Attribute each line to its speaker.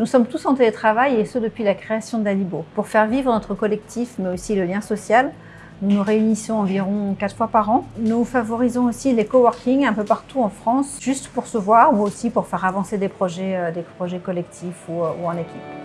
Speaker 1: Nous sommes tous en télétravail et ce depuis la création d'Alibo. Pour faire vivre notre collectif, mais aussi le lien social, nous nous réunissons environ quatre fois par an. Nous favorisons aussi les coworking un peu partout en France, juste pour se voir ou aussi pour faire avancer des projets, euh, des projets collectifs ou euh, en équipe.